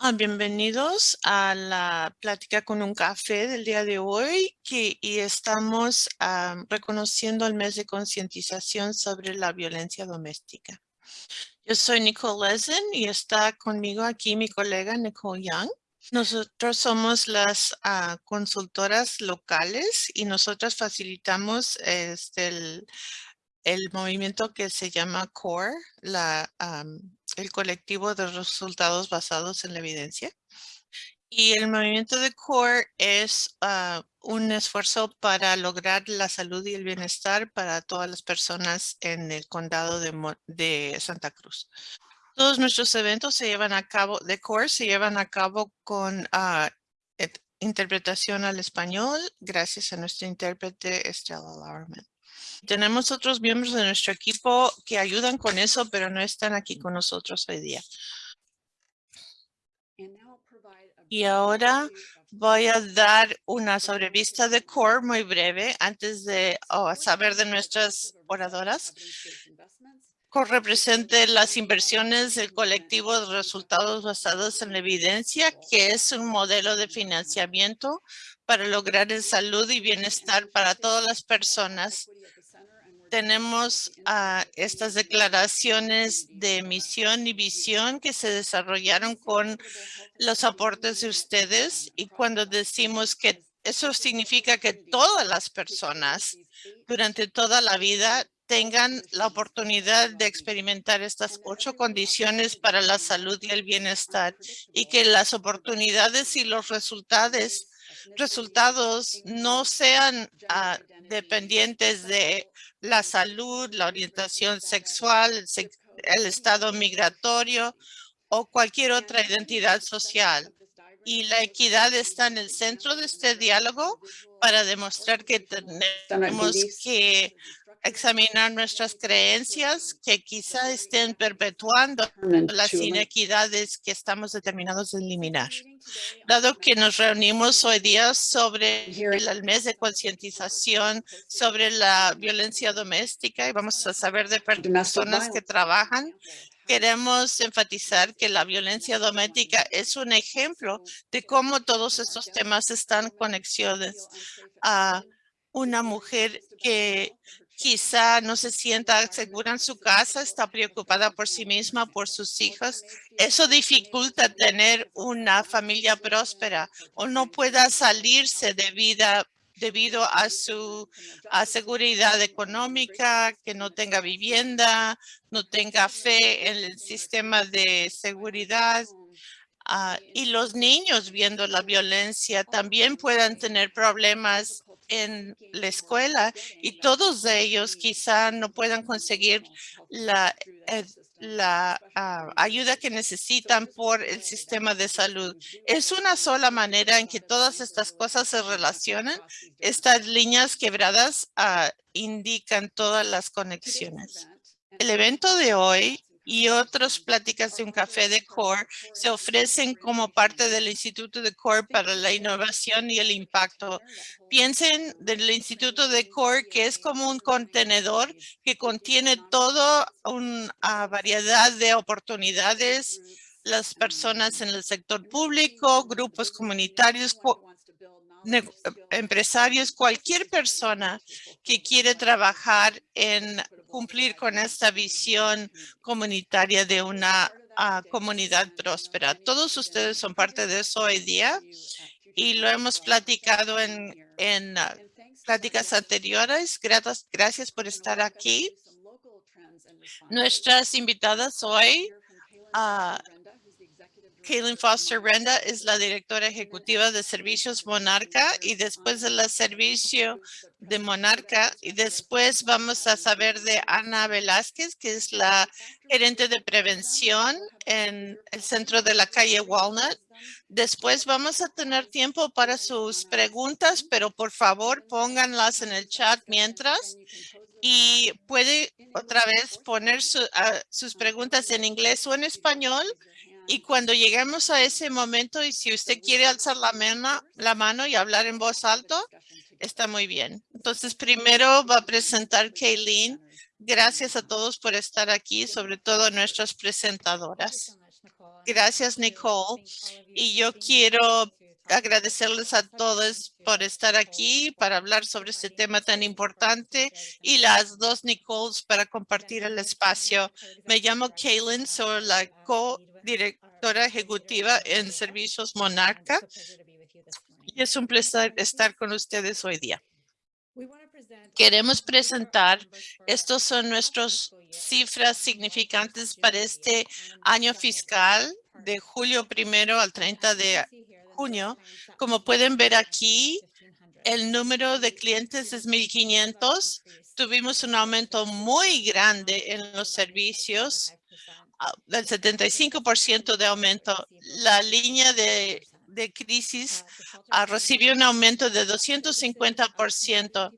Ah, bienvenidos a la plática con un café del día de hoy que, y estamos ah, reconociendo el mes de concientización sobre la violencia doméstica. Yo soy Nicole Lesen y está conmigo aquí mi colega Nicole Young. Nosotros somos las ah, consultoras locales y nosotras facilitamos este, el movimiento que se llama CORE, la, el colectivo de resultados basados en la evidencia. Y el movimiento de CORE es ah, un esfuerzo para lograr la salud y el bienestar para todas las personas en el condado de, de Santa Cruz. Todos nuestros eventos se llevan a cabo, de CORE se llevan a cabo con uh, interpretación al español gracias a nuestra intérprete Estela Lauerman. Tenemos otros miembros de nuestro equipo que ayudan con eso, pero no están aquí con nosotros hoy día. Y ahora voy a dar una sobrevista de CORE muy breve antes de oh, saber de nuestras oradoras. CORE representa las inversiones del colectivo de resultados basados en la evidencia, que es un modelo de financiamiento para lograr el salud y bienestar para todas las personas tenemos uh, estas declaraciones de misión y visión que se desarrollaron con los aportes de ustedes y cuando decimos que eso significa que todas las personas durante toda la vida tengan la oportunidad de experimentar estas ocho condiciones para la salud y el bienestar y que las oportunidades y los resultados resultados no sean uh, dependientes de la salud, la orientación sexual, el, estado migratorio o cualquier otra identidad social. Y la equidad está en el centro de este diálogo para demostrar que tenemos que examinar nuestras creencias que quizá estén perpetuando las inequidades que estamos determinados a eliminar. Dado que nos reunimos hoy día sobre el mes de concientización sobre la violencia doméstica y vamos a saber de personas que trabajan queremos enfatizar que la violencia doméstica es un ejemplo de cómo todos estos temas están conexiones a una mujer que quizá no se sienta segura en su casa, está preocupada por sí misma, por sus hijos. Eso dificulta tener una familia próspera o no pueda salirse de vida debido a su seguridad económica, que no tenga vivienda, no tenga fe en el sistema de seguridad. Ah, y los niños viendo la violencia también puedan tener problemas en la escuela y todos ellos quizá no puedan conseguir la, eh, la ah, ayuda que necesitan por el sistema de salud. Es una sola manera en que todas estas cosas se relacionan. Estas líneas quebradas ah, indican todas las conexiones. El evento de hoy y otras pláticas de un café de CORE se ofrecen como parte del Instituto de CORE para la Innovación y el Impacto. Piensen del Instituto de CORE que es como un contenedor que contiene toda una variedad de oportunidades, las personas en el sector público, grupos comunitarios, empresarios, cualquier persona que quiere trabajar en cumplir con esta visión comunitaria de una ah, comunidad próspera. Todos ustedes son parte de eso hoy día y lo hemos platicado en, en ah, pláticas anteriores. Gracias, gracias por estar aquí. Nuestras invitadas hoy uh, Kaylin Foster Renda es la directora ejecutiva de Servicios Monarca y después de la servicio de Monarca y después vamos a saber de Ana Velázquez, que es la gerente de prevención en el centro de la calle Walnut. Después vamos a tener tiempo para sus preguntas, pero por favor pónganlas en el chat mientras y puede otra vez poner ah, sus preguntas en inglés o en español y cuando lleguemos a ese momento, y si usted quiere alzar la mano, la mano y hablar en voz alta, está muy bien. Entonces, primero va a presentar Kayleen. Gracias a todos por estar aquí, sobre todo nuestras presentadoras. Gracias, Nicole. Y yo quiero agradecerles a todos por estar aquí para hablar sobre este tema tan importante y las dos Nicoles para compartir el espacio. Me llamo Kaylin, soy la co-directora ejecutiva en Servicios Monarca y es un placer estar con ustedes hoy día. Queremos presentar, estos son nuestras cifras significantes para este año fiscal de julio primero al 30 de junio. Como pueden ver aquí, el número de clientes es 1,500. Tuvimos un aumento muy grande en los servicios, del 75% de aumento. La línea de, de crisis uh, recibió un aumento de 250%.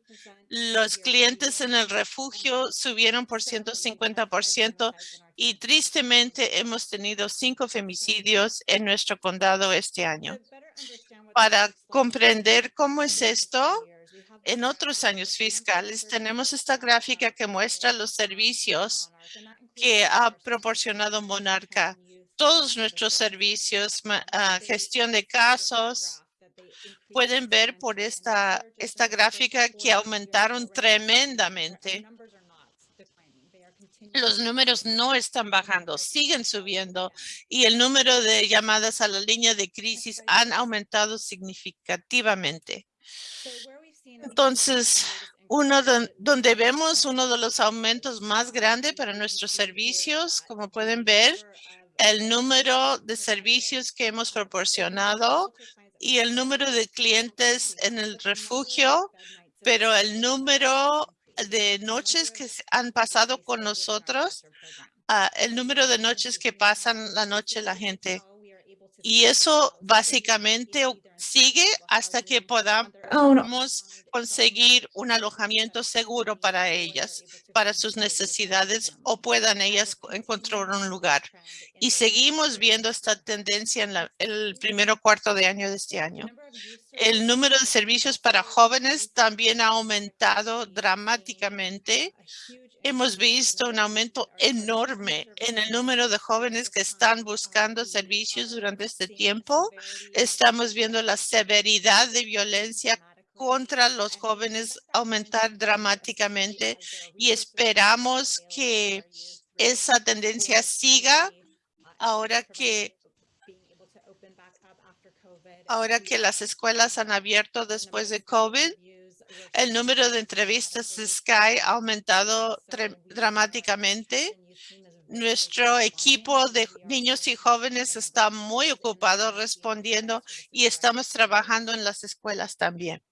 Los clientes en el refugio subieron por 150% y tristemente hemos tenido cinco femicidios en nuestro condado este año. Para comprender cómo es esto, en otros años fiscales tenemos esta gráfica que muestra los servicios que ha proporcionado Monarca. Todos nuestros servicios, ah, gestión de casos, pueden ver por esta, esta gráfica que aumentaron tremendamente. Los números no están bajando, siguen subiendo y el número de llamadas a la línea de crisis han aumentado significativamente. Entonces, uno donde vemos uno de los aumentos más grandes para nuestros servicios, como pueden ver, el número de servicios que hemos proporcionado y el número de clientes en el refugio, pero el número de noches que han pasado con nosotros, ah, el número de noches que pasan la noche la gente. Y eso básicamente sigue hasta que podamos conseguir un alojamiento seguro para ellas, para sus necesidades o puedan ellas encontrar un lugar. Y seguimos viendo esta tendencia en el primer cuarto de año de este año. El número de servicios para jóvenes también ha aumentado dramáticamente hemos visto un aumento enorme en el número de jóvenes que están buscando servicios durante este tiempo. Estamos viendo la severidad de violencia contra los jóvenes aumentar dramáticamente y esperamos que esa tendencia siga ahora que ahora que las escuelas han abierto después de COVID el número de entrevistas Sky ha aumentado dramáticamente. Nuestro equipo de niños y jóvenes está muy ocupado respondiendo y estamos trabajando en las escuelas también.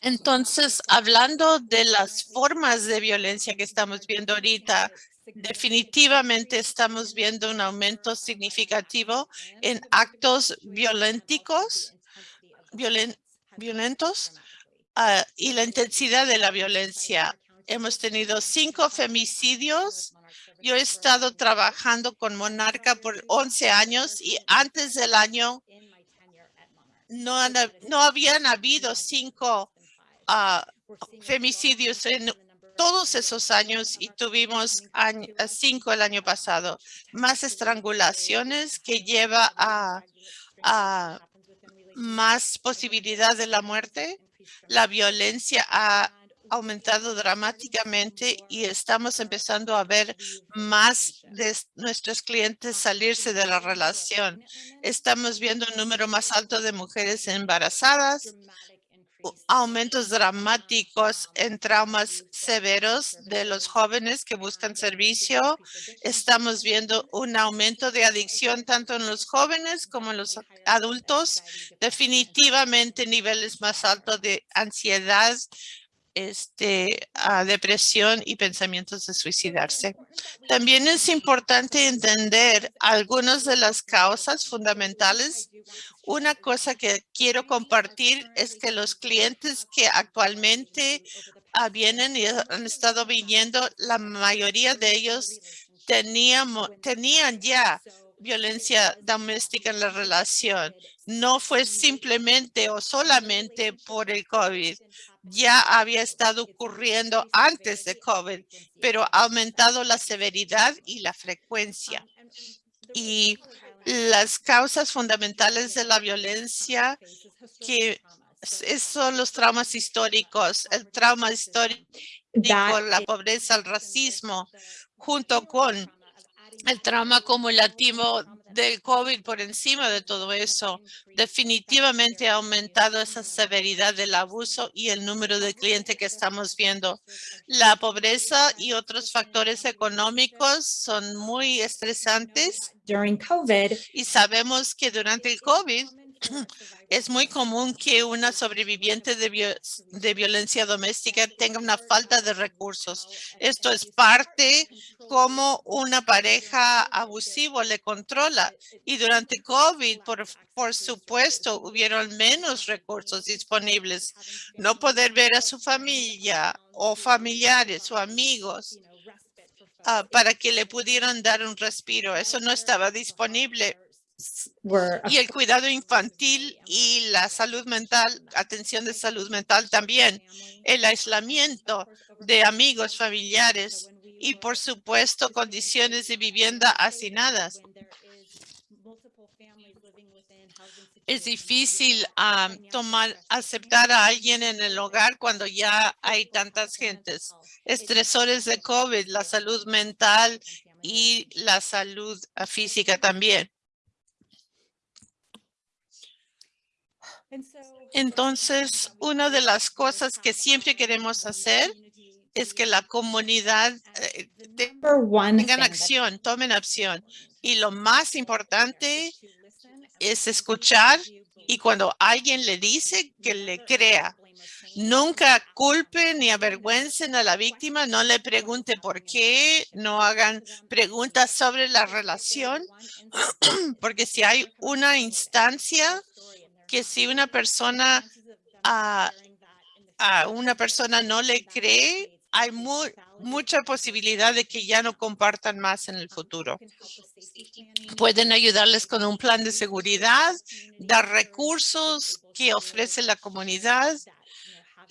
Entonces, hablando de las formas de violencia que estamos viendo ahorita, definitivamente estamos viendo un aumento significativo en actos violentos, violentos ah, y la intensidad de la violencia. Hemos tenido cinco femicidios. Yo he estado trabajando con Monarca por 11 años y antes del año no, no habían habido cinco ah, femicidios en todos esos años y tuvimos cinco el año pasado. Más estrangulaciones que lleva a, a más posibilidad de la muerte. La violencia ha aumentado dramáticamente y estamos empezando a ver más de nuestros clientes salirse de la relación. Estamos viendo un número más alto de mujeres embarazadas, aumentos dramáticos en traumas severos de los jóvenes que buscan servicio. Estamos viendo un aumento de adicción tanto en los jóvenes como en los adultos. Definitivamente niveles más altos de ansiedad, este, a depresión y pensamientos de suicidarse. También es importante entender algunas de las causas fundamentales. Una cosa que quiero compartir es que los clientes que actualmente ah, vienen y han estado viniendo, la mayoría de ellos teníamos, tenían ya violencia doméstica en la relación. No fue simplemente o solamente por el COVID ya había estado ocurriendo antes de COVID, pero ha aumentado la severidad y la frecuencia. y las causas fundamentales de la violencia que son los traumas históricos, el trauma histórico, la pobreza, el racismo, junto con el trauma acumulativo del COVID por encima de todo eso, definitivamente ha aumentado esa severidad del abuso y el número de clientes que estamos viendo. La pobreza y otros factores económicos son muy estresantes. Y sabemos que durante el COVID es muy común que una sobreviviente de, violencia doméstica tenga una falta de recursos. Esto es parte como una pareja abusivo le controla. Y durante COVID, por, supuesto, hubieron menos recursos disponibles. No poder ver a su familia o familiares o amigos uh, para que le pudieran dar un respiro. Eso no estaba disponible y el cuidado infantil y la salud mental, atención de salud mental también, el aislamiento de amigos, familiares y por supuesto condiciones de vivienda hacinadas. Es difícil tomar, aceptar a alguien en el hogar cuando ya hay tantas gentes. Estresores de COVID, la salud mental y la salud física también. Entonces, una de las cosas que siempre queremos hacer es que la comunidad eh, tenga acción, tomen acción. Y lo más importante es escuchar y cuando alguien le dice que le crea. Nunca culpen ni avergüencen a la víctima, no le pregunte por qué, no hagan preguntas sobre la relación, porque si hay una instancia que si una persona a, una persona no le cree, hay mucha posibilidad de que ya no compartan más en el futuro. Pueden ayudarles con un plan de seguridad, dar recursos que ofrece la comunidad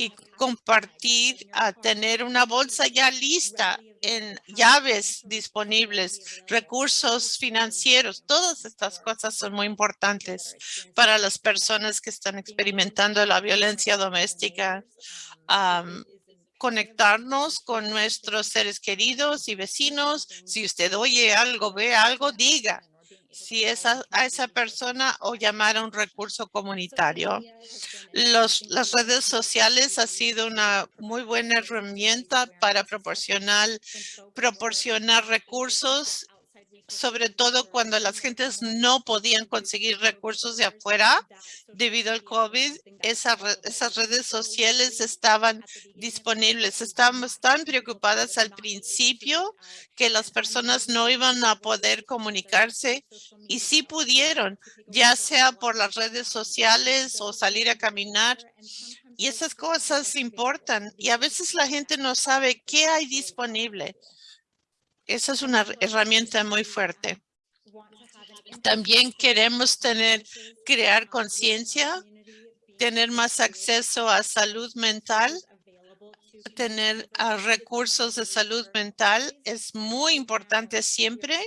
y compartir, a tener una bolsa ya lista en llaves disponibles, recursos financieros. Todas estas cosas son muy importantes para las personas que están experimentando la violencia doméstica. conectarnos con nuestros seres queridos y vecinos. Si usted oye algo, ve algo, diga si es a, esa persona o llamar a un recurso comunitario. Los, las redes sociales ha sido una muy buena herramienta para proporcionar, proporcionar recursos sobre todo cuando las gentes no podían conseguir recursos de afuera debido al COVID, esas redes sociales estaban disponibles. Estábamos tan preocupadas al principio que las personas no iban a poder comunicarse y sí pudieron, ya sea por las redes sociales o salir a caminar. Y esas cosas importan y a veces la gente no sabe qué hay disponible. Esa es una herramienta muy fuerte. También queremos tener, crear conciencia, tener más acceso a salud mental, tener recursos de salud mental es muy importante siempre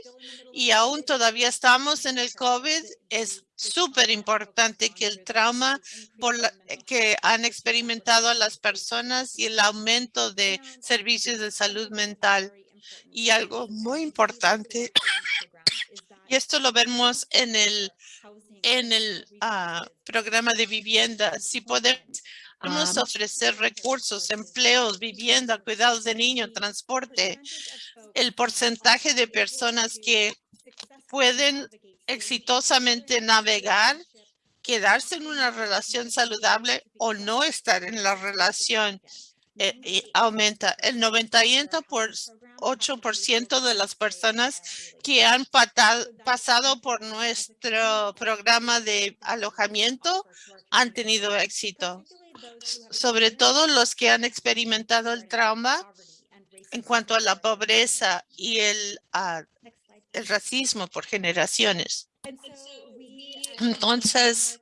y aún todavía estamos en el COVID. Es súper importante que el trauma que han experimentado las personas y el aumento de servicios de salud mental y algo muy importante, y esto lo vemos en el, en el ah, programa de vivienda, si podemos ofrecer recursos, empleos, vivienda, cuidados de niños, transporte, el porcentaje de personas que pueden exitosamente navegar, quedarse en una relación saludable o no estar en la relación eh, aumenta. El 98% de las personas que han pasado por nuestro programa de alojamiento han tenido éxito. Sobre todo los que han experimentado el trauma en cuanto a la pobreza y el racismo por generaciones. Entonces,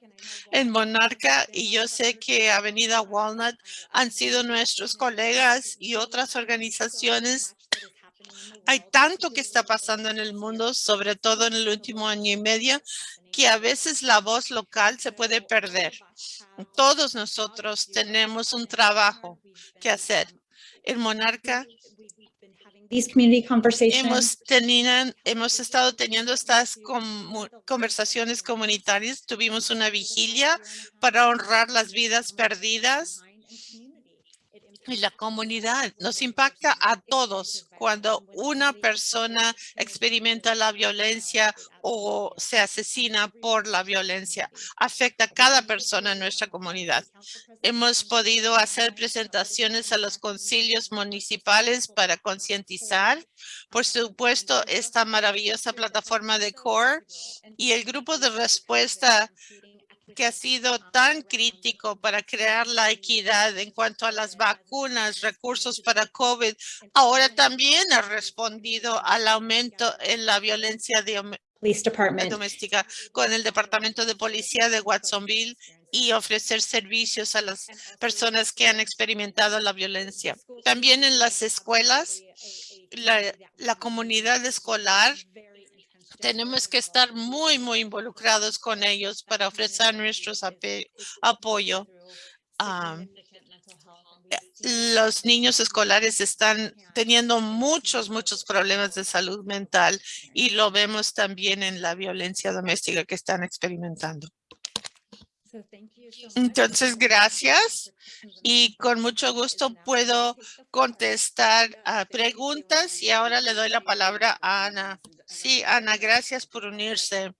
en Monarca y yo sé que Avenida Walnut han sido nuestros colegas y otras organizaciones Hay tanto que está pasando en el mundo, sobre todo en el último año y medio, que a veces la voz local se puede perder. Todos nosotros tenemos un trabajo que hacer. El monarca Hemos, estado teniendo estas conversaciones comunitarias. Tuvimos una vigilia para honrar las vidas perdidas y la comunidad. Nos impacta a todos cuando una persona experimenta la violencia o se asesina por la violencia. Afecta a cada persona en nuestra comunidad. Hemos podido hacer presentaciones a los concilios municipales para concientizar. Por supuesto, esta maravillosa plataforma de CORE y el grupo de respuesta que ha sido tan crítico para crear la equidad en cuanto a las vacunas, recursos para COVID, ahora también ha respondido al aumento en la violencia doméstica con el Departamento de Policía de Watsonville y ofrecer servicios a las personas que han experimentado la violencia. También en las escuelas, la, la comunidad escolar tenemos que estar muy, muy involucrados con ellos para ofrecer nuestro apoyo. los niños escolares están teniendo muchos, muchos problemas de salud mental y lo vemos también en la violencia doméstica que están experimentando. Entonces, gracias. Y con mucho gusto puedo contestar a preguntas y ahora le doy la palabra a Ana. Sí, Ana, gracias por unirse.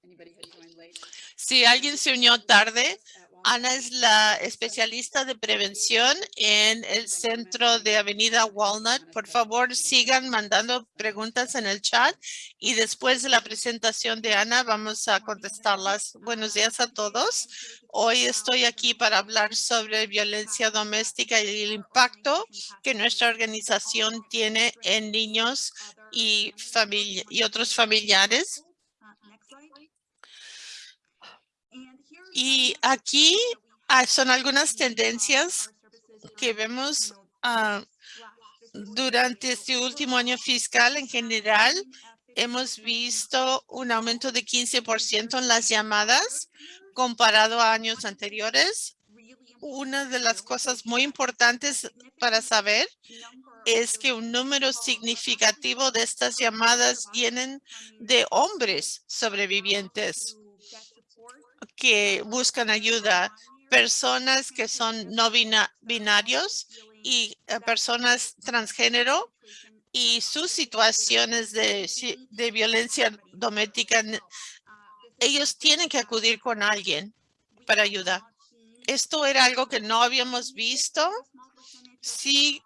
Si alguien se unió tarde, Ana es la especialista de prevención en el centro de Avenida Walnut. Por favor, sigan mandando preguntas en el chat y después de la presentación de Ana vamos a contestarlas. Buenos días a todos. Hoy estoy aquí para hablar sobre violencia doméstica y el impacto que nuestra organización tiene en niños y, y otros familiares. Y aquí ah, son algunas tendencias que vemos ah, durante este último año fiscal en general. Hemos visto un aumento de 15% en las llamadas comparado a años anteriores. Una de las cosas muy importantes para saber es que un número significativo de estas llamadas vienen de hombres sobrevivientes que buscan ayuda, personas que son no binarios y eh, personas transgénero y sus situaciones de, de violencia doméstica, ellos tienen que acudir con alguien para ayudar. Esto era algo que no habíamos visto. Sí,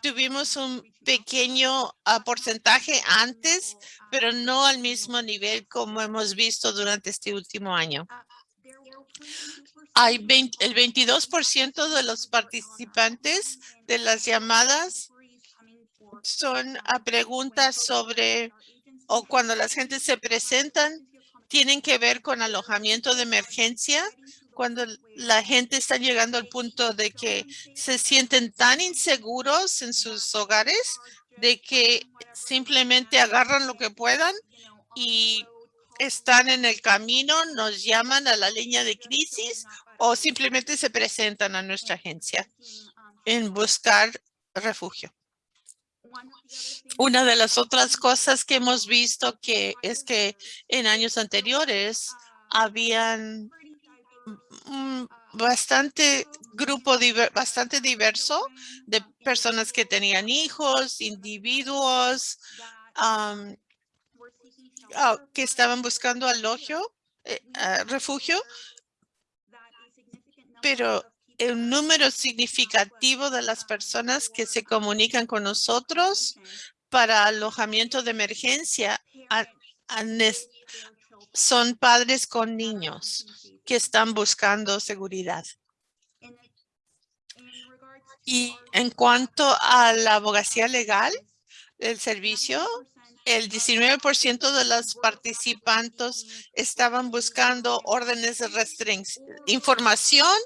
tuvimos un pequeño ah, porcentaje antes, pero no al mismo nivel como hemos visto durante este último año. Hay el 22% de los participantes de las llamadas son a preguntas sobre o cuando las gentes se presentan tienen que ver con alojamiento de emergencia cuando la gente está llegando al punto de que se sienten tan inseguros en sus hogares de que simplemente agarran lo que puedan y están en el camino, nos llaman a la línea de crisis o simplemente se presentan a nuestra agencia en buscar refugio. Una de las otras cosas que hemos visto que es que en años anteriores habían bastante grupo bastante diverso de personas que tenían hijos, individuos ah, que estaban buscando alojio, eh, ah, refugio, pero el número significativo de las personas que se comunican con nosotros para alojamiento de emergencia son padres con niños que están buscando seguridad. Y en cuanto a la abogacía legal, el servicio, el 19% de los participantes estaban buscando órdenes de restricción, información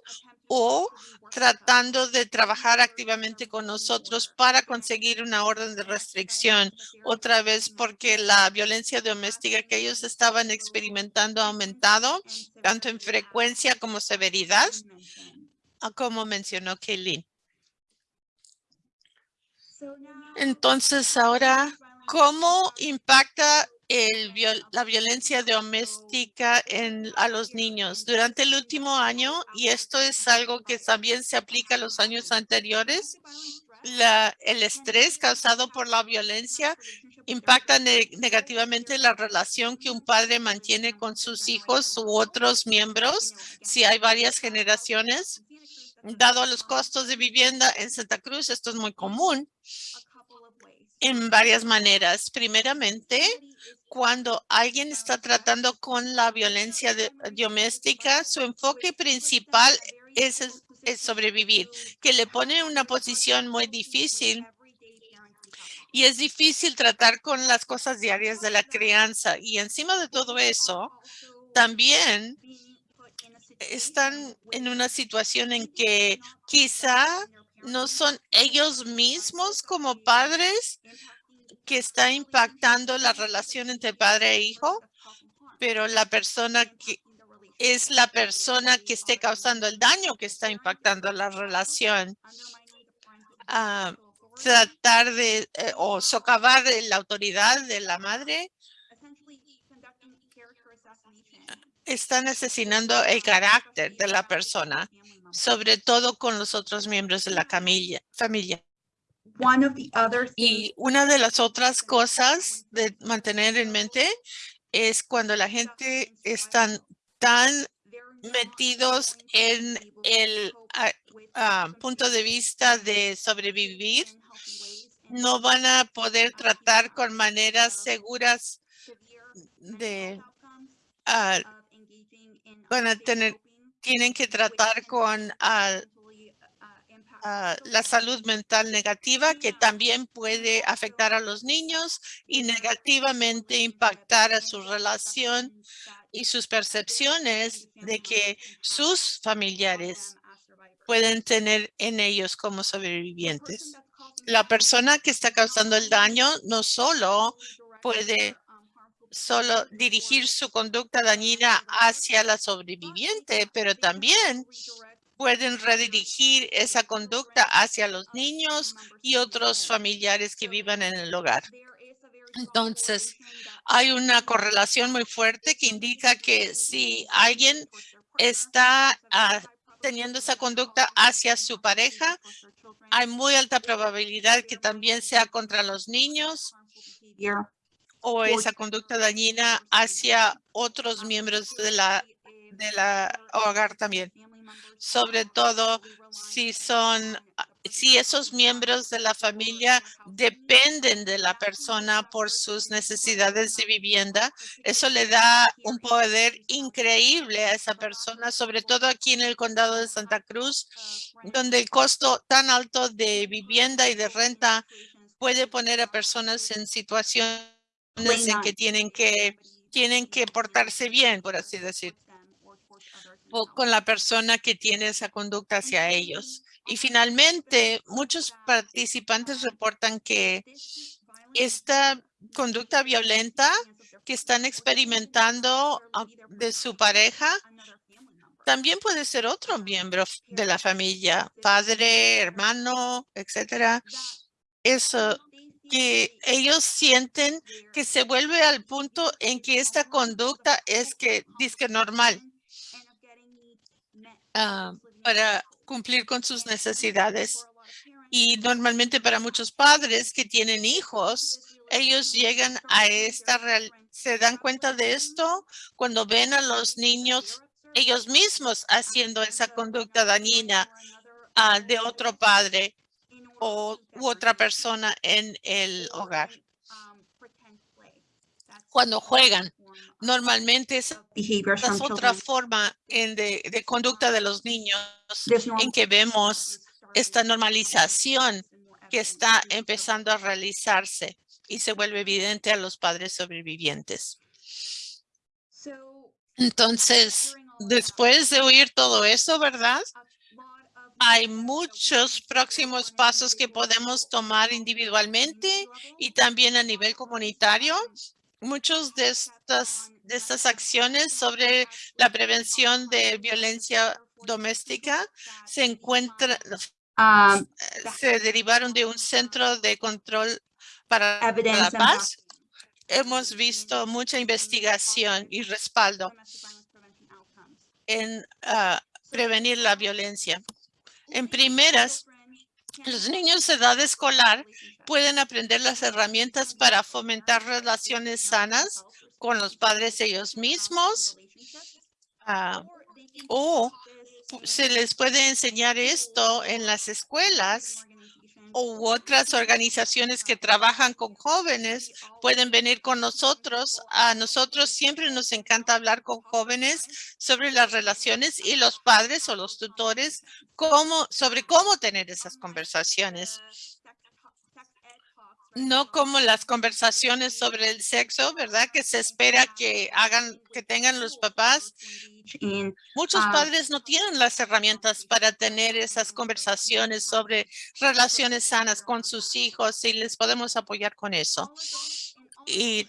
o tratando de trabajar activamente con nosotros para conseguir una orden de restricción. Otra vez porque la violencia doméstica que ellos estaban experimentando ha aumentado, tanto en frecuencia como severidad, ah, como mencionó Kaylin. Entonces ahora, ¿cómo impacta la violencia doméstica en, a los niños durante el último año, y esto es algo que también se aplica a los años anteriores, el estrés causado por la violencia impacta negativamente la relación que un padre mantiene con sus hijos u otros miembros si hay varias generaciones. Dado los costos de vivienda en Santa Cruz, esto es muy común en varias maneras. Primeramente, cuando alguien está tratando con la violencia doméstica, su enfoque principal es, es sobrevivir, que le pone en una posición muy difícil y es difícil tratar con las cosas diarias de la crianza. Y encima de todo eso, también están en una situación en que quizá no son ellos mismos como padres que está impactando la relación entre padre e hijo, pero la persona que es la persona que esté causando el daño que está impactando la relación. Ah, tratar de eh, o socavar la autoridad de la madre están asesinando el carácter de la persona, sobre todo con los otros miembros de la familia. Y una de las otras cosas de mantener en mente es cuando la gente están tan metidos en el ah, punto de vista de sobrevivir, no van a poder tratar con maneras seguras de uh, van a tener tienen que tratar con la salud mental negativa que también puede afectar a los niños y negativamente impactar a su relación y sus percepciones de que sus familiares pueden tener en ellos como sobrevivientes. La persona que está causando el daño no solo puede solo dirigir su conducta dañina hacia la sobreviviente, pero también pueden redirigir esa conducta hacia los niños y otros familiares que vivan en el hogar. Entonces, hay una correlación muy fuerte que indica que si alguien está ah, teniendo esa conducta hacia su pareja, hay muy alta probabilidad que también sea contra los niños o esa conducta dañina hacia otros miembros de la, de la hogar también. Sobre todo si son, si esos miembros de la familia dependen de la persona por sus necesidades de vivienda, eso le da un poder increíble a esa persona, sobre todo aquí en el condado de Santa Cruz, donde el costo tan alto de vivienda y de renta puede poner a personas en situaciones en que tienen que tienen que portarse bien, por así decir con la persona que tiene esa conducta hacia ellos. Y finalmente, muchos participantes reportan que esta conducta violenta que están experimentando ah, de su pareja también puede ser otro miembro de la familia, padre, hermano, etcétera. Eso que ellos sienten que se vuelve al punto en que esta conducta es que dice normal Ah, para cumplir con sus necesidades. Y normalmente para muchos padres que tienen hijos, ellos llegan a esta real, se dan cuenta de esto cuando ven a los niños ellos mismos haciendo esa conducta dañina uh, de otro padre o u otra persona en el hogar. Cuando juegan Normalmente es, otra forma en de, conducta de los niños en que vemos esta normalización que está empezando a realizarse y se vuelve evidente a los padres sobrevivientes. Entonces, después de oír todo eso, ¿verdad? Hay muchos próximos pasos que podemos tomar individualmente y también a nivel comunitario. Muchos de estas, de estas acciones sobre la prevención de violencia doméstica se encuentran, um, se derivaron de un centro de control para la paz. Hemos visto mucha investigación y respaldo en ah, prevenir la violencia. En primeras, los niños de edad escolar pueden aprender las herramientas para fomentar relaciones sanas con los padres ellos mismos ah, o se les puede enseñar esto en las escuelas u otras organizaciones que trabajan con jóvenes pueden venir con nosotros. A nosotros siempre nos encanta hablar con jóvenes sobre las relaciones y los padres o los tutores sobre cómo tener esas conversaciones. No como las conversaciones sobre el sexo, ¿verdad? Que se espera que hagan, que tengan los papás. In Muchos Ah. padres no tienen las herramientas para tener esas conversaciones sobre relaciones sanas con sus hijos y les podemos apoyar con eso. Y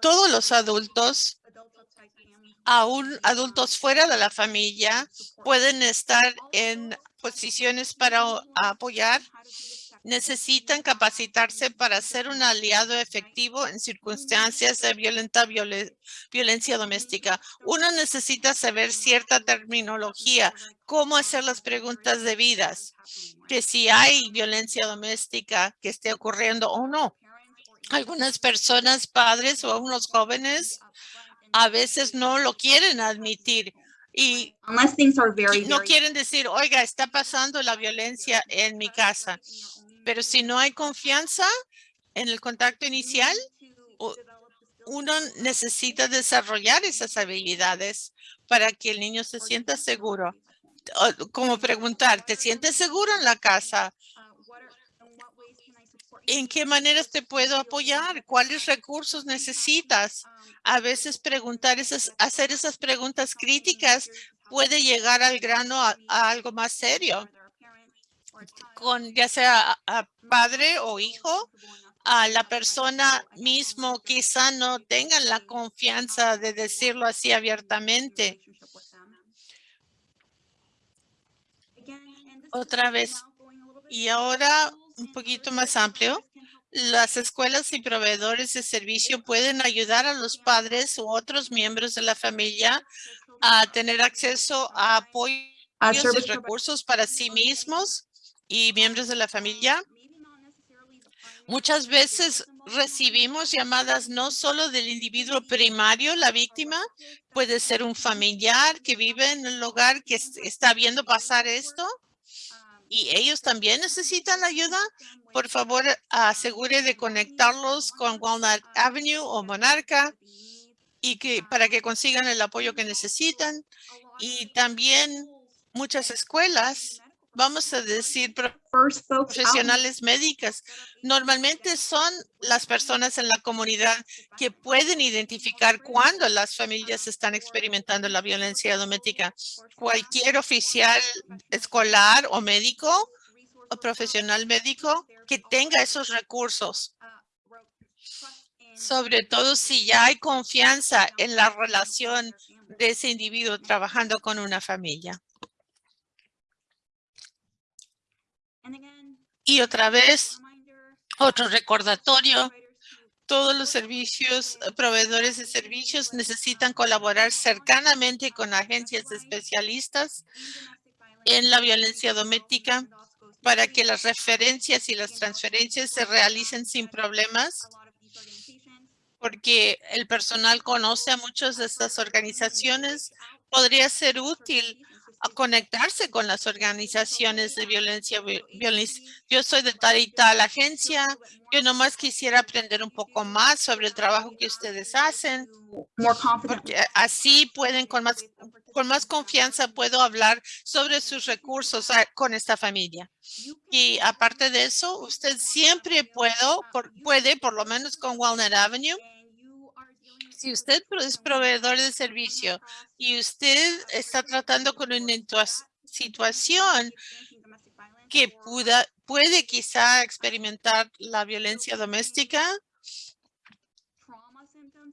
todos los adultos, aún adultos fuera de la familia, pueden estar en posiciones para apoyar. Necesitan capacitarse para ser un aliado efectivo en circunstancias de violenta violen- violencia doméstica. Uno necesita saber cierta terminología, cómo hacer las preguntas debidas, que si hay violencia doméstica que esté ocurriendo o no. Algunas personas, padres o unos jóvenes, a veces no lo quieren admitir y no quieren decir, oiga, está pasando la violencia en mi casa. Pero si no hay confianza en el contacto inicial, uno necesita desarrollar esas habilidades para que el niño se sienta seguro. Como preguntar, ¿te sientes seguro en la casa? ¿En qué maneras te puedo apoyar? ¿Cuáles recursos necesitas? A veces preguntar esas, hacer esas preguntas críticas puede llegar al grano a, a algo más serio, con ya sea a- padre o hijo, a la persona mismo quizá no tengan la confianza de decirlo así abiertamente. Otra vez, Y ahora un poquito más amplio. Las escuelas y proveedores de servicio pueden ayudar a los padres u otros miembros de la familia a tener acceso a apoyo y recursos para sí mismos y miembros de la familia. Muchas veces recibimos llamadas no solo del individuo primario, la víctima, puede ser un familiar que vive en el hogar que es- está viendo pasar esto y ellos también necesitan ayuda. Por favor, asegure de conectarlos con Walnut Avenue o Monarca y que para que consigan el apoyo que necesitan. Y también muchas escuelas, vamos a decir, profesionales médicas. Normalmente son las personas en la comunidad que pueden identificar cuando las familias están experimentando la violencia doméstica. Cualquier oficial escolar o médico o profesional médico que tenga esos recursos, sobre todo si ya hay confianza en la relación de ese individuo trabajando con una familia. Y otra vez, otro recordatorio, todos los servicios, eh, proveedores de servicios necesitan colaborar cercanamente con agencias especialistas en la violencia doméstica para que las referencias y las transferencias se realicen sin problemas, porque el personal conoce a muchas de estas organizaciones. Podría ser útil a conectarse con las organizaciones de violencia. vi- violen- Yo soy de tal y tal agencia. Yo nomás quisiera aprender un poco más sobre el trabajo que ustedes hacen, porque así pueden con más, con más confianza puedo hablar sobre sus recursos ah, con esta familia. Y aparte de eso, usted siempre puedo, por- puede, por lo menos con Walnut Avenue, si usted es proveedor de servicio y usted está tratando con una situación que pueda, puede quizá experimentar la violencia doméstica,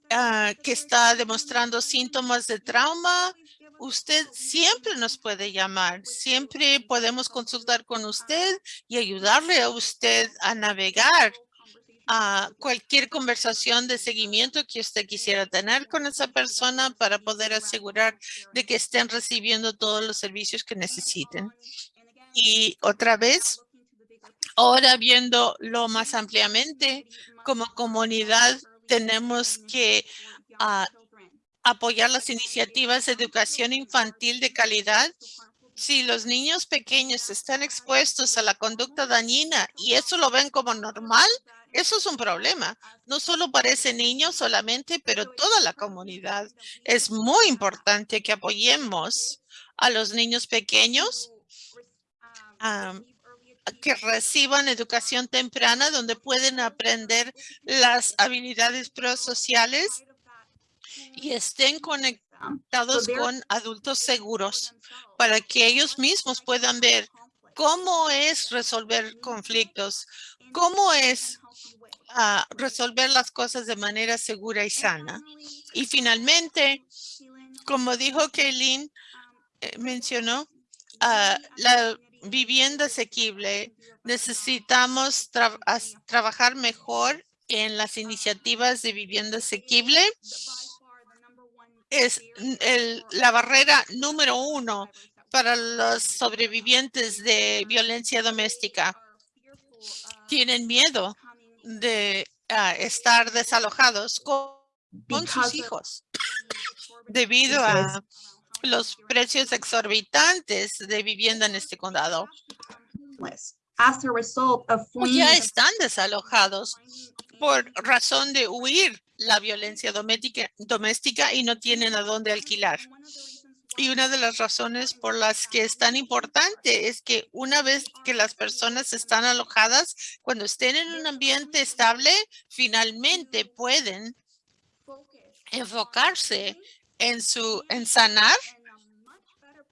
ah, que está demostrando síntomas de trauma, usted siempre nos puede llamar. Siempre podemos consultar con usted y ayudarle a usted a navegar a cualquier conversación de seguimiento que usted quisiera tener con esa persona para poder asegurar de que estén recibiendo todos los servicios que necesiten. Y otra vez, ahora viéndolo más ampliamente, como comunidad tenemos que ah, apoyar las iniciativas de educación infantil de calidad. Si los niños pequeños están expuestos a la conducta dañina y eso lo ven como normal, eso es un problema, no solo para ese niño solamente, pero toda la comunidad. Es muy importante que apoyemos a los niños pequeños que reciban educación temprana donde pueden aprender las habilidades prosociales y estén conectados con adultos seguros para que ellos mismos puedan ver cómo es resolver conflictos, cómo es ah, resolver las cosas de manera segura y sana. Y finalmente, como dijo Kaylin, eh, mencionó, ah, la vivienda asequible. Necesitamos trabajar mejor en las iniciativas de vivienda asequible es el, la barrera número uno para los sobrevivientes de violencia doméstica. Tienen miedo de ah, estar desalojados con, sus hijos debido a los precios exorbitantes de vivienda en este condado. Ya están desalojados por razón de huir la violencia doméstica, doméstica y no tienen a dónde alquilar. Y una de las razones por las que es tan importante es que una vez que las personas están alojadas, cuando estén en un ambiente estable, finalmente pueden enfocarse en su en sanar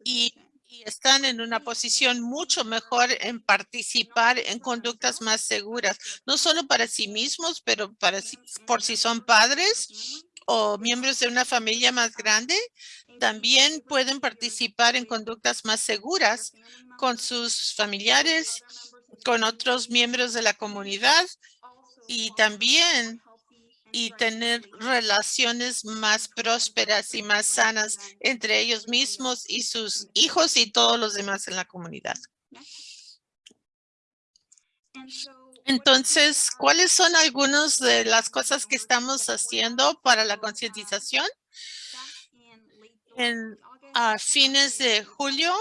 y están en una posición mucho mejor en participar en conductas más seguras, no solo para sí mismos, pero para por si son padres o miembros de una familia más grande, también pueden participar en conductas más seguras con sus familiares, con otros miembros de la comunidad y también y tener relaciones más prósperas y más sanas entre ellos mismos y sus hijos y todos los demás en la comunidad. Entonces, ¿cuáles son algunas de las cosas que estamos haciendo para la concientización? En a fines de julio,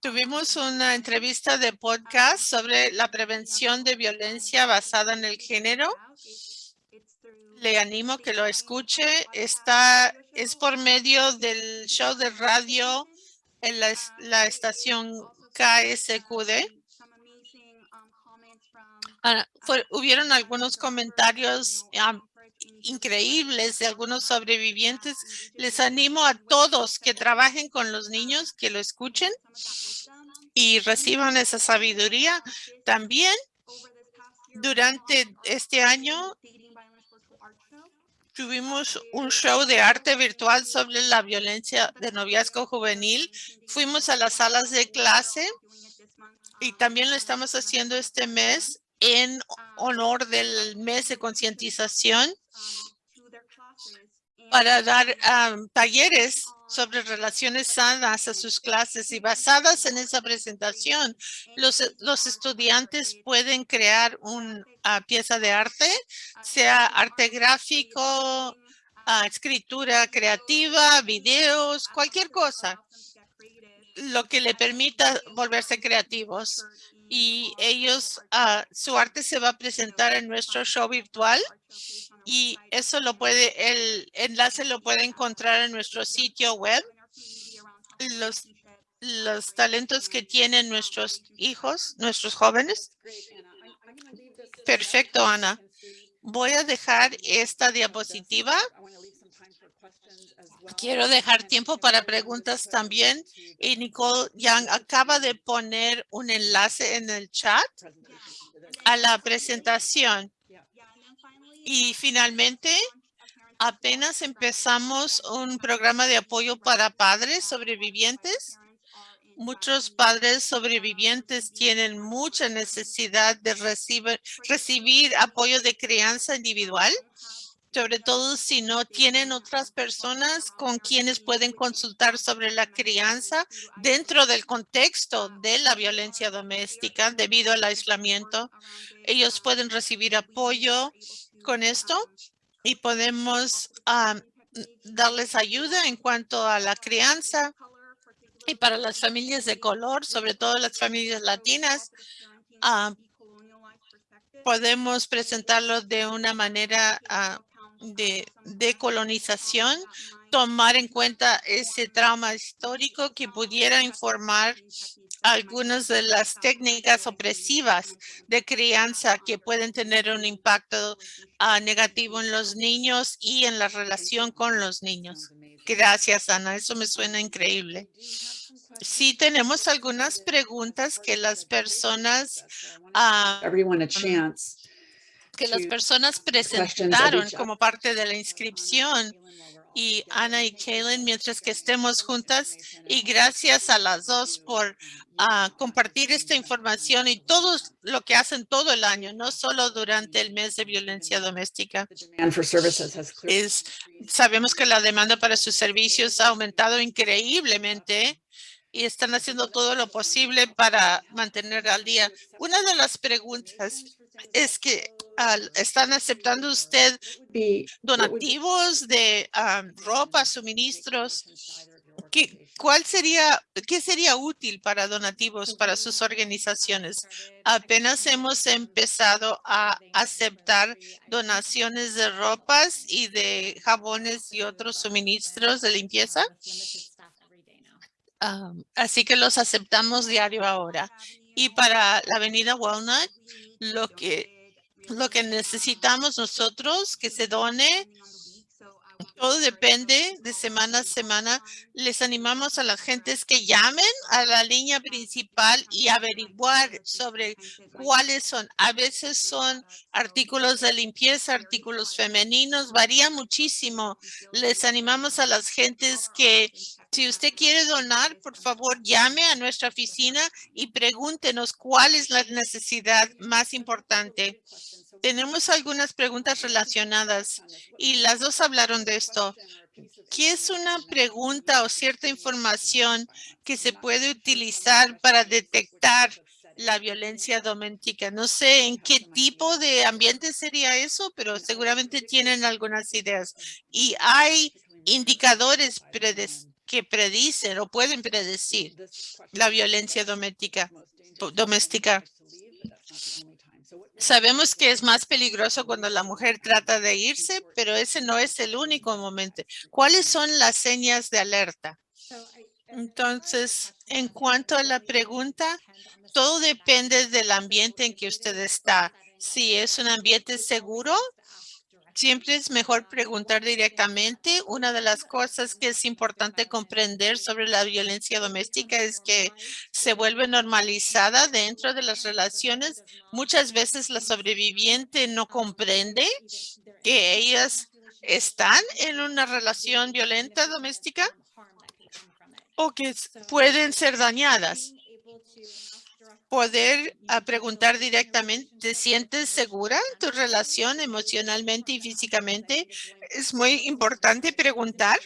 tuvimos una entrevista de podcast sobre la prevención de violencia basada en el género le animo que lo escuche. Está, es por medio del show de radio en la, la estación KSQD. Ah, hubieron algunos comentarios increíbles de algunos sobrevivientes. Les animo a todos que trabajen con los niños, que lo escuchen y reciban esa sabiduría. También durante este año Tuvimos un show de arte virtual sobre la violencia de noviazgo juvenil. Fuimos a las salas de clase y también lo estamos haciendo este mes en honor del mes de concientización para dar talleres sobre relaciones sanas a sus clases y basadas en esa presentación, los, estudiantes pueden crear una pieza de arte, sea arte gráfico, escritura creativa, videos, cualquier cosa, lo que le permita volverse creativos. Y ellos, su arte se va a presentar en nuestro show virtual y eso lo puede, el enlace lo puede encontrar en nuestro sitio web. Los, los talentos que tienen nuestros hijos, nuestros jóvenes. Perfecto, Ana. Voy a dejar esta diapositiva Quiero dejar tiempo para preguntas también. Y Nicole Young acaba de poner un enlace en el chat a la presentación. Y finalmente, apenas empezamos un programa de apoyo para padres sobrevivientes. Muchos padres sobrevivientes tienen mucha necesidad de recibir, recibir apoyo de crianza individual, sobre todo si no tienen otras personas con quienes pueden consultar sobre la crianza dentro del contexto de la violencia doméstica debido al aislamiento. Ellos pueden recibir apoyo con esto y podemos ah, darles ayuda en cuanto a la crianza y para las familias de color, sobre todo las familias latinas, ah, podemos presentarlo de una manera ah, de decolonización, tomar en cuenta ese trauma histórico que pudiera informar algunas de las técnicas opresivas de crianza que pueden tener un impacto ah, negativo en los niños y en la relación con los niños. Gracias, Ana. Eso me suena increíble. Sí, tenemos algunas preguntas que las personas chance. Que las personas presentaron como parte de la inscripción y Ana y Kaylin mientras que estemos juntas y gracias a las dos por ah, compartir esta información y todo lo que hacen todo el año, no solo durante el mes de violencia doméstica. Es, sabemos que la demanda para sus servicios ha aumentado increíblemente y están haciendo todo lo posible para mantener al día. Una de las preguntas es que están aceptando usted donativos de ah, ropa, suministros. ¿Qué, ¿Cuál sería, qué sería útil para donativos para sus organizaciones? Apenas hemos empezado a aceptar donaciones de ropas y de jabones y otros suministros de limpieza. Ah, así que los aceptamos diario ahora. Y para la avenida Walnut, lo que, lo que necesitamos nosotros que se done, todo depende de semana a semana. Les animamos a las gentes que llamen a la línea principal y averiguar sobre cuáles son. A veces son artículos de limpieza, artículos femeninos, varía muchísimo. Les animamos a las gentes que si usted quiere donar, por favor, llame a nuestra oficina y pregúntenos cuál es la necesidad más importante. Tenemos algunas preguntas relacionadas y las dos hablaron de esto. ¿Qué es una pregunta o cierta información que se puede utilizar para detectar la violencia doméstica? No sé en qué tipo de ambiente sería eso, pero seguramente tienen algunas ideas. Y hay indicadores predes- que predicen o pueden predecir la violencia doméstica. doméstica. Sabemos que es más peligroso cuando la mujer trata de irse, pero ese no es el único momento. ¿Cuáles son las señas de alerta? Entonces, en cuanto a la pregunta, todo depende del ambiente en que usted está. Si es un ambiente seguro, siempre es mejor preguntar directamente. Una de las cosas que es importante comprender sobre la violencia doméstica es que se vuelve normalizada dentro de las relaciones. Muchas veces la sobreviviente no comprende que ellas están en una relación violenta doméstica o que pueden ser dañadas. Poder ah, preguntar directamente, ¿te sientes segura en tu relación emocionalmente y físicamente? Es muy importante preguntar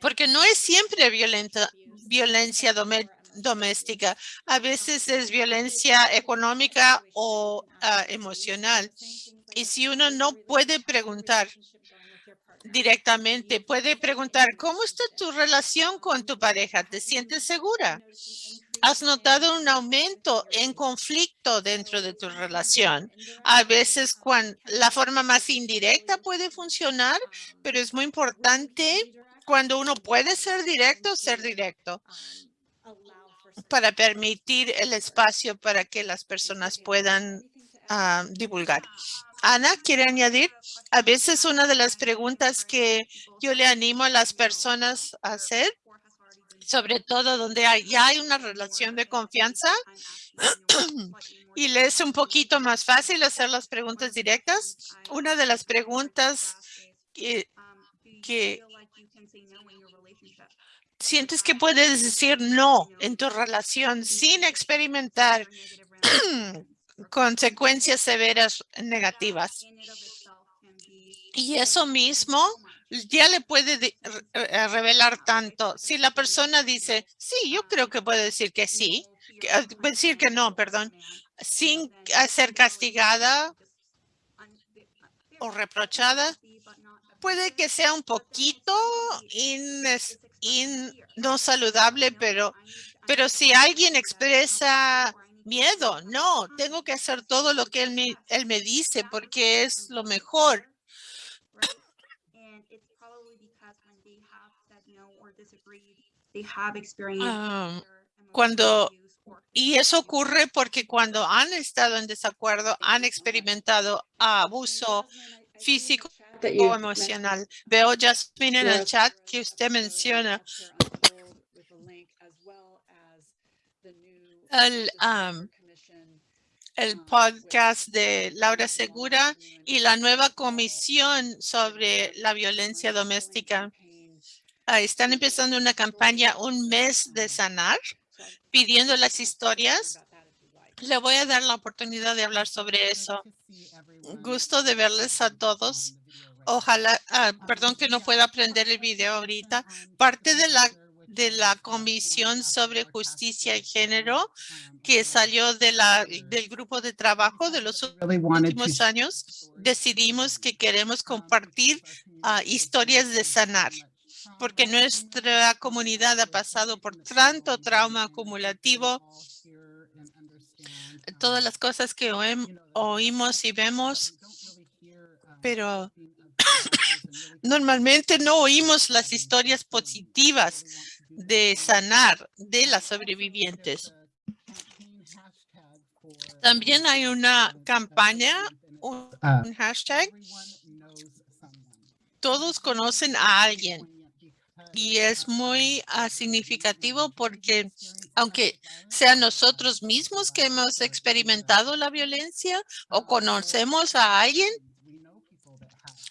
porque no es siempre violenta, violencia doméstica. A veces es violencia económica o ah, emocional. Y si uno no puede preguntar directamente, puede preguntar, ¿cómo está tu relación con tu pareja? ¿Te sientes segura? ¿Has notado un aumento en conflicto dentro de tu relación? A veces cuando la forma más indirecta puede funcionar, pero es muy importante cuando uno puede ser directo, ser directo para permitir el espacio para que las personas puedan ah, divulgar. Ana, ¿quiere añadir? A veces una de las preguntas que yo le animo a las personas a hacer, sobre todo donde ya hay una relación de confianza y le es un poquito más fácil hacer las preguntas directas. Una de las preguntas que que- sientes que puedes decir no en tu relación sin experimentar consecuencias severas negativas. Y eso mismo ya le puede eh, revelar tanto. Si la persona dice, sí, yo creo que puede decir que sí, que- ah, decir que no, perdón, sin ser castigada o reprochada, puede que sea un poquito in- no saludable, pero, pero si alguien expresa miedo, no, tengo que hacer todo lo que él me, él me dice porque es lo mejor. Um, cuando- Y eso ocurre porque cuando han estado en desacuerdo, han experimentado abuso físico That o emocional. Veo, Jasmine, en el chat que usted menciona el, um, el podcast de Laura Segura y la nueva comisión sobre la violencia doméstica. Ah, están empezando una campaña, un mes de sanar, pidiendo las historias. Le voy a dar la oportunidad de hablar sobre eso. Gusto de verles a todos. Ojalá, ah, perdón que no pueda aprender el video ahorita. Parte de la, de la Comisión sobre Justicia y Género que salió de la, del grupo de trabajo de los últimos años, decidimos que queremos compartir ah, historias de sanar, porque nuestra comunidad ha pasado por tanto trauma acumulativo, todas las cosas que oímos y vemos, pero normalmente no oímos las historias positivas de sanar de las sobrevivientes. También hay una campaña, un un hashtag, todos conocen a alguien y es muy ah, significativo porque aunque sean nosotros mismos que hemos experimentado la violencia o conocemos a alguien,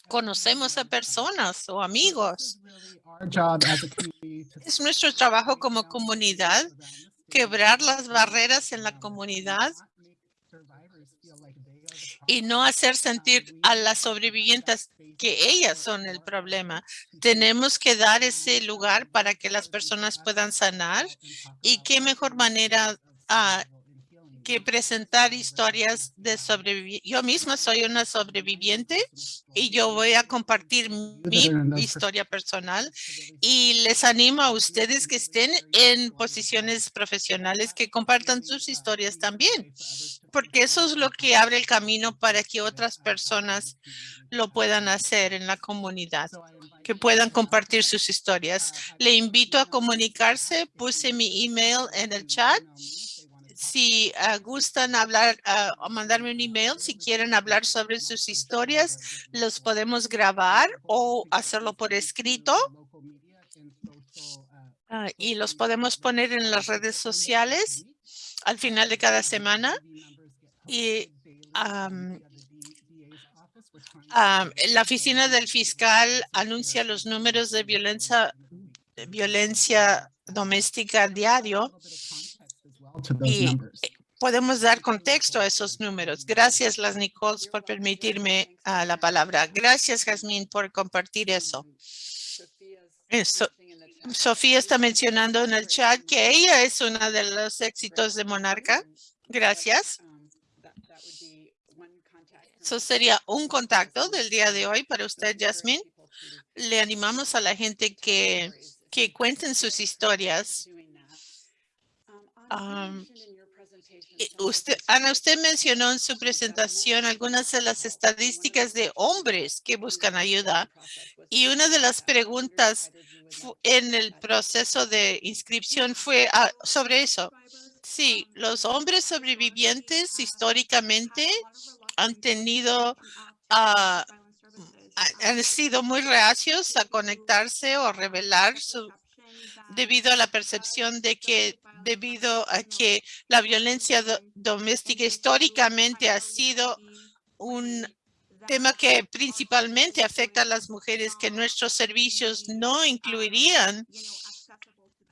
conocemos a personas o amigos. Es nuestro trabajo como comunidad quebrar las barreras en la comunidad y no hacer sentir a las sobrevivientes que ellas son el problema. Tenemos que dar ese lugar para que las personas puedan sanar y qué mejor manera ah, que presentar historias de sobrevivientes. Yo misma soy una sobreviviente y yo voy a compartir mi historia personal y les animo a ustedes que estén en posiciones profesionales que compartan sus historias también, porque eso es lo que abre el camino para que otras personas lo puedan hacer en la comunidad, que puedan compartir sus historias. Le invito a comunicarse, puse mi email en el chat. Si ah, gustan hablar ah, o mandarme un email, si quieren hablar sobre sus historias, los podemos grabar o hacerlo por escrito. Ah, y los podemos poner en las redes sociales al final de cada semana. Y am, la oficina del fiscal anuncia los números de violencia, violencia doméstica diario. Y podemos dar contexto a esos números. Gracias, las Nichols, por permitirme ah, la palabra. Gracias, Jazmín, por compartir eso. Eso. Sofía está mencionando en el chat que ella es una de los éxitos de Monarca. Gracias. Eso sería un contacto del día de hoy para usted, Jasmine. Le animamos a la gente que, que cuenten sus historias. Um, y Usted, Ana, usted mencionó en su presentación algunas de las estadísticas de hombres que buscan ayuda. Y una de las preguntas en el proceso de inscripción fue ah, sobre eso. Sí, los hombres sobrevivientes históricamente han tenido, ha- han sido muy reacios a conectarse o revelar su, debido a la percepción de que debido a que la violencia do- doméstica históricamente ha sido un tema que principalmente afecta a las mujeres que nuestros servicios no incluirían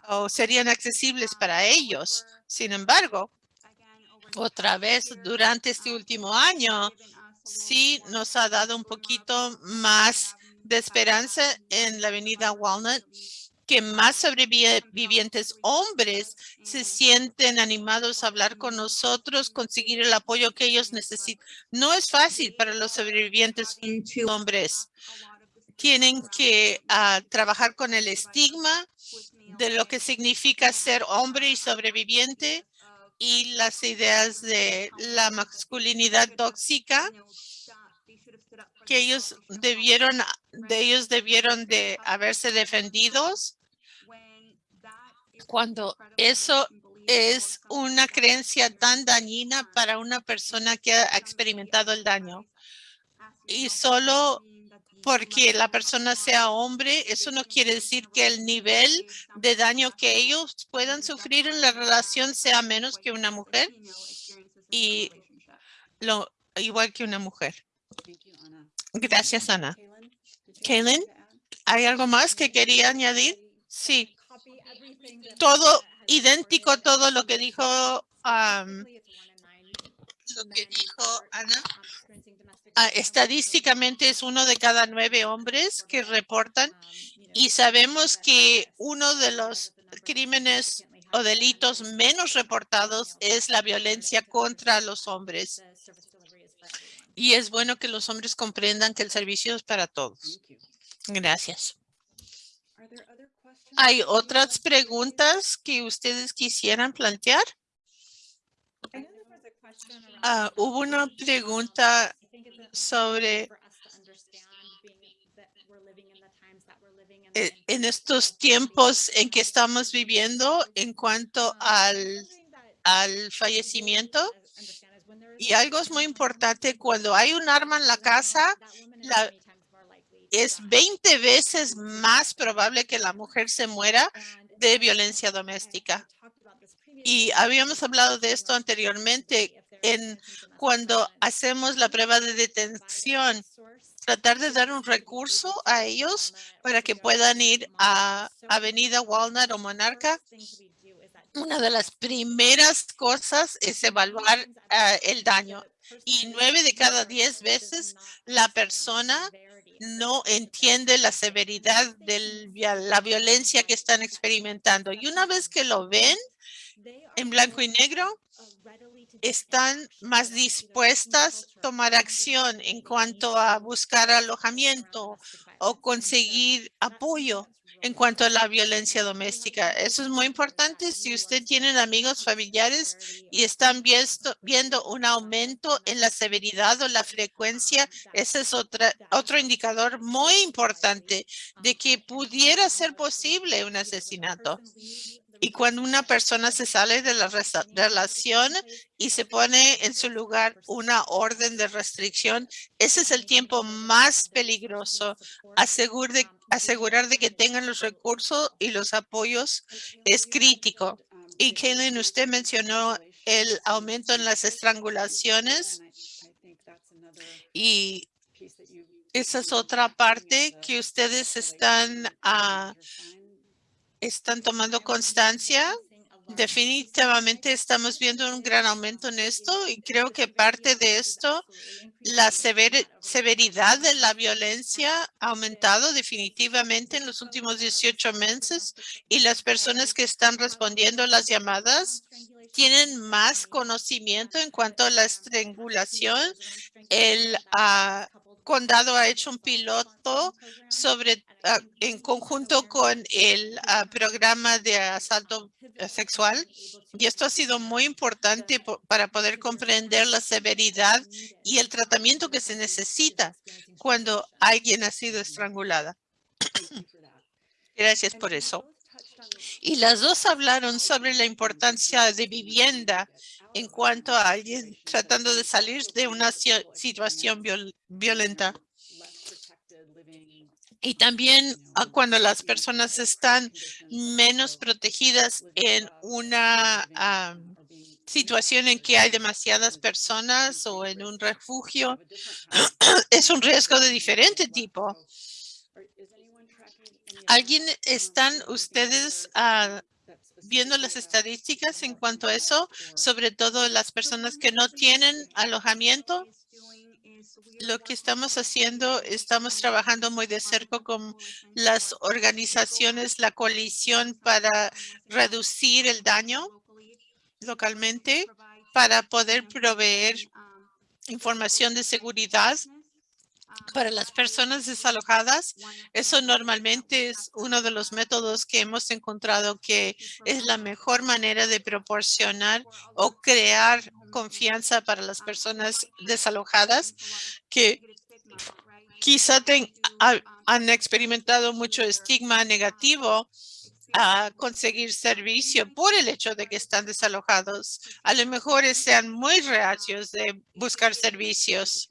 o serían accesibles para ellos. Sin embargo, otra vez durante este último año, sí nos ha dado un poquito más de esperanza en la avenida Walnut, que más sobrevivientes hombres se sienten animados a hablar con nosotros, conseguir el apoyo que ellos necesitan. No es fácil para los sobrevivientes hombres. Tienen que ah, trabajar con el estigma de lo que significa ser hombre y sobreviviente y las ideas de la masculinidad tóxica que ellos debieron, de ellos debieron de haberse defendidos cuando eso es una creencia tan dañina para una persona que ha experimentado el daño. Y solo porque la persona sea hombre, eso no quiere decir que el nivel de daño que ellos puedan sufrir en la relación sea menos que una mujer y lo igual que una mujer. Gracias, Ana. Kaylin, ¿hay algo más que quería añadir? Sí, todo idéntico, todo lo que dijo, am, lo que dijo Ana. Ah, estadísticamente es uno de cada nueve hombres que reportan y sabemos que uno de los crímenes o delitos menos reportados es la violencia contra los hombres. Y es bueno que los hombres comprendan que el servicio es para todos. Gracias. ¿Hay otras preguntas que ustedes quisieran plantear? Ah, hubo una pregunta sobre eh, en estos tiempos en que estamos viviendo en cuanto al, al fallecimiento. Y algo es muy importante, cuando hay un arma en la casa, la- es 20 veces más probable que la mujer se muera de violencia doméstica. Y habíamos hablado de esto anteriormente en cuando hacemos la prueba de detención, tratar de dar un recurso a ellos para que puedan ir a Avenida Walnut o Monarca. Una de las primeras cosas es evaluar ah, el daño y nueve de cada diez veces la persona no entiende la severidad de la violencia que están experimentando. Y una vez que lo ven en blanco y negro, están más dispuestas a tomar acción en cuanto a buscar alojamiento o conseguir apoyo en cuanto a la violencia doméstica. Eso es muy importante. Si usted tiene amigos familiares y están viendo, un aumento en la severidad o la frecuencia, ese es otro indicador muy importante de que pudiera ser posible un asesinato. Y cuando una persona se sale de la relación y se pone en su lugar una orden de restricción, ese es el tiempo más peligroso. Asegur de- asegurar de que tengan los recursos y los apoyos es crítico. Y Kaylin, usted mencionó el aumento en las estrangulaciones y esa es otra parte que ustedes están, ah, están tomando constancia. Definitivamente estamos viendo un gran aumento en esto y creo que parte de esto, la sever- severidad de la violencia ha aumentado definitivamente en los últimos 18 meses y las personas que están respondiendo a las llamadas tienen más conocimiento en cuanto a la estrangulación. El ah, condado ha hecho un piloto sobre, ah, en conjunto con el ah, programa de asalto sexual. Y esto ha sido muy importante po- para poder comprender la severidad y el tratamiento que se necesita cuando alguien ha sido estrangulada. Gracias por eso. Y las dos hablaron sobre la importancia de vivienda en cuanto a alguien tratando de salir de una si- situación viol- violenta. Y también ah, cuando las personas están menos protegidas en una situación en que hay demasiadas personas o en un refugio, es un riesgo de diferente tipo. ¿Alguien están ustedes ah, viendo las estadísticas en cuanto a eso? Sobre todo las personas que no tienen alojamiento. Lo que estamos haciendo, estamos trabajando muy de cerca con las organizaciones, la coalición para reducir el daño localmente, para poder proveer información de seguridad para las personas desalojadas. Eso normalmente es uno de los métodos que hemos encontrado que es la mejor manera de proporcionar o crear confianza para las personas desalojadas que quizá han experimentado mucho estigma negativo a conseguir servicio por el hecho de que están desalojados. A lo mejor sean muy reacios de buscar servicios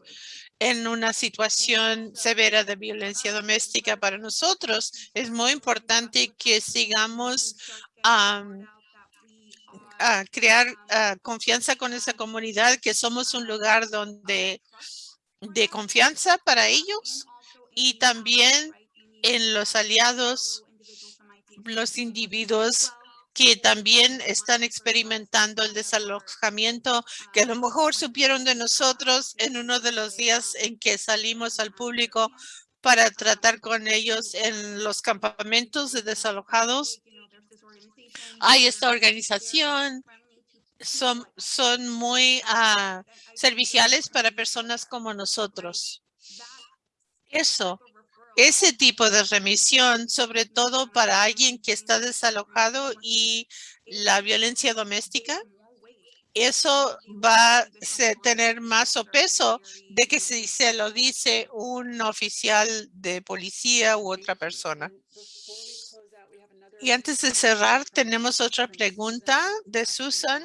en una situación severa de violencia doméstica para nosotros. Es muy importante que sigamos am, a crear confianza con esa comunidad, que somos un lugar donde de confianza para ellos y también en los aliados, los individuos que también están experimentando el desalojamiento, que a lo mejor supieron de nosotros en uno de los días en que salimos al público para tratar con ellos en los campamentos de desalojados. Hay esta organización, son, son muy ah, serviciales para personas como nosotros. Eso, ese tipo de remisión, sobre todo para alguien que está desalojado y la violencia doméstica, eso va a tener más peso de que si se lo dice un oficial de policía u otra persona. Y antes de cerrar, tenemos otra pregunta de Susan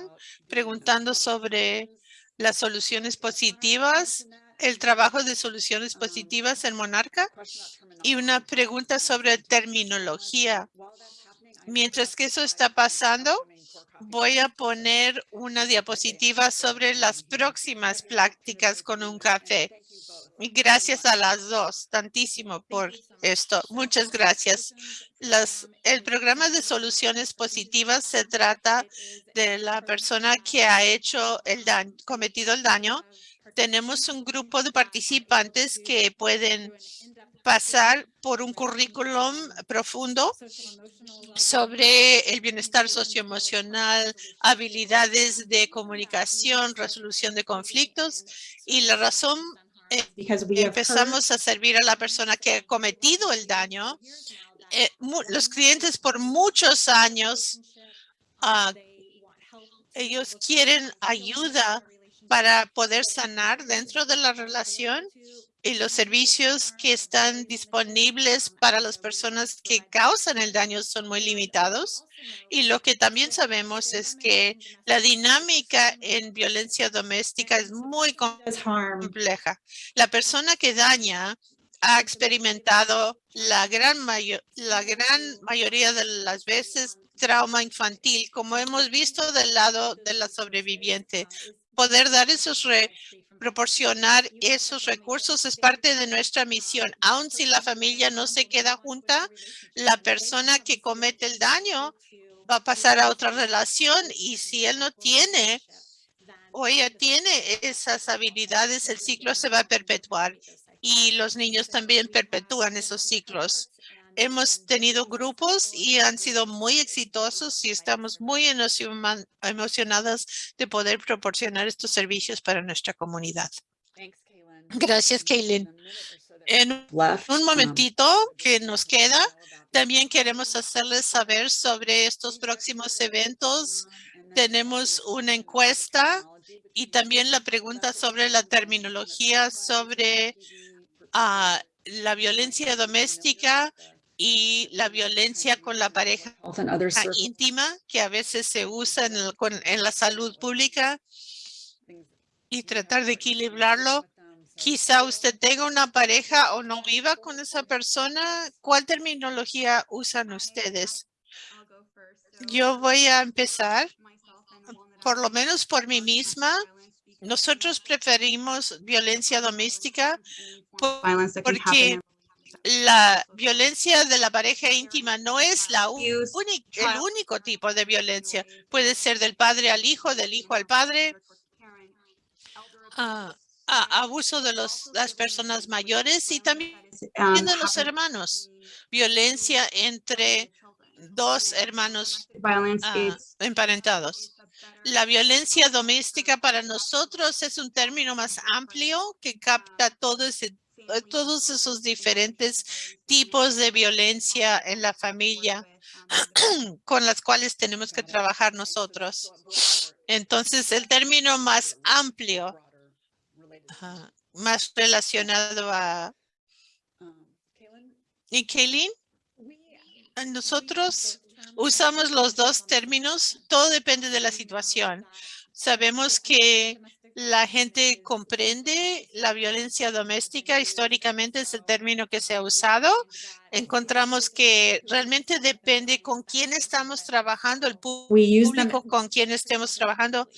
preguntando sobre las soluciones positivas, el trabajo de soluciones positivas en Monarca y una pregunta sobre terminología. Mientras que eso está pasando, voy a poner una diapositiva sobre las próximas prácticas con un café. Gracias a las dos, tantísimo por esto. Muchas gracias. Las, el programa de soluciones positivas se trata de la persona que ha hecho el daño, cometido el daño. Tenemos un grupo de participantes que pueden pasar por un currículum profundo sobre el bienestar socioemocional, habilidades de comunicación, resolución de conflictos y la razón heard empezamos a servir a la persona que ha cometido el daño. eh, los clientes por muchos años, ah, ellos quieren ayuda para poder sanar dentro de la relación y los servicios que están disponibles para las personas que causan el daño son muy limitados. Y lo que también sabemos es que la dinámica en violencia doméstica es muy compleja. La persona que daña ha experimentado la gran, mayo- la gran mayoría de las veces trauma infantil, como hemos visto del lado de la sobreviviente. Poder dar esos, re- proporcionar esos recursos es parte de nuestra misión. Aun si la familia no se queda junta, la persona que comete el daño va a pasar a otra relación y si él no tiene o ella tiene esas habilidades, el ciclo se va a perpetuar y los niños también perpetúan esos ciclos. Hemos tenido grupos y han sido muy exitosos y estamos muy emociona- emocionadas de poder proporcionar estos servicios para nuestra comunidad. Gracias, Kaylin. En un um, momentito que nos queda, también queremos hacerles saber sobre estos próximos eventos. Tenemos una encuesta y también la pregunta sobre la terminología sobre ah, la violencia doméstica y la violencia con la pareja íntima que a veces se usa en, el- con- en la salud pública y tratar de equilibrarlo. Quizá usted tenga una pareja o no viva con esa persona. ¿Cuál terminología usan ustedes? Yo voy a empezar, por lo menos por mí misma. Nosotros preferimos violencia doméstica porque la violencia de la pareja íntima no es la el único tipo de violencia. Puede ser del padre al hijo, del hijo al padre, ah, ah, abuso de los, las personas mayores y también de los hermanos. Violencia entre dos hermanos ah, emparentados. La violencia doméstica para nosotros es un término más amplio que capta todo ese, todos esos diferentes tipos de violencia en la familia con las cuales tenemos que trabajar nosotros. Entonces, el término más amplio, más relacionado a... ¿Y Kaylin? Nosotros usamos los dos términos, todo depende de la situación. Sabemos que la gente comprende la violencia doméstica, históricamente es el término que se ha usado. Encontramos que realmente depende con quién estamos trabajando, el público con quien estemos trabajando,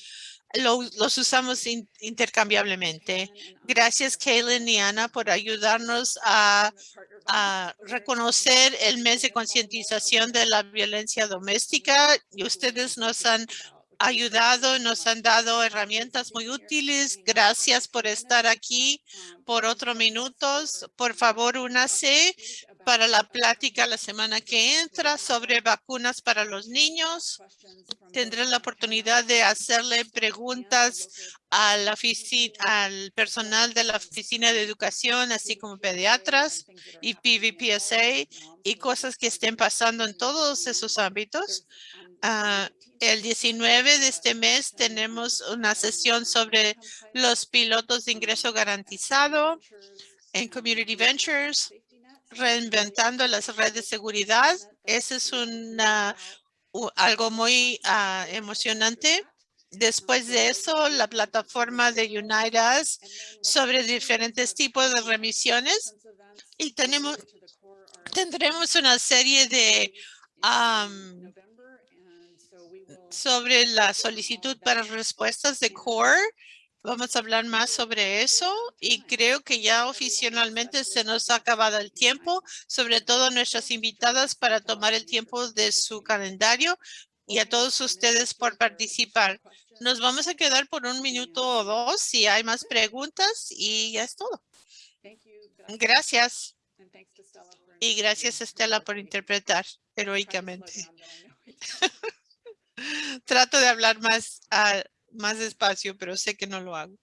lo- los usamos in- intercambiablemente. Gracias, Kaylin y Ana, por ayudarnos a a reconocer el mes de concientización de la violencia doméstica y ustedes nos han ayudado, nos han dado herramientas muy útiles. Gracias por estar aquí por otro minutos. Por favor, únase para la plática la semana que entra sobre vacunas para los niños. Tendrán la oportunidad de hacerle preguntas a la al personal de la Oficina de Educación, así como pediatras y PVPSA y cosas que estén pasando en todos esos ámbitos. Ah, el 19 de este mes tenemos una sesión sobre los pilotos de ingreso garantizado en Community Ventures, reinventando las redes de seguridad. Ese es una, algo muy ah, emocionante. Después de eso, la plataforma de Unite Us sobre diferentes tipos de remisiones y tenemos, tendremos una serie de am, sobre la solicitud para respuestas de CORE. Vamos a hablar más sobre eso y creo que ya oficialmente se nos ha acabado el tiempo, sobre todo nuestras invitadas para tomar el tiempo de su calendario y a todos ustedes por participar. Nos vamos a quedar por un minuto o dos si hay más preguntas y ya es todo. Gracias. Y gracias Estela por interpretar heroicamente. Trato de hablar más, ah, más despacio, pero sé que no lo hago.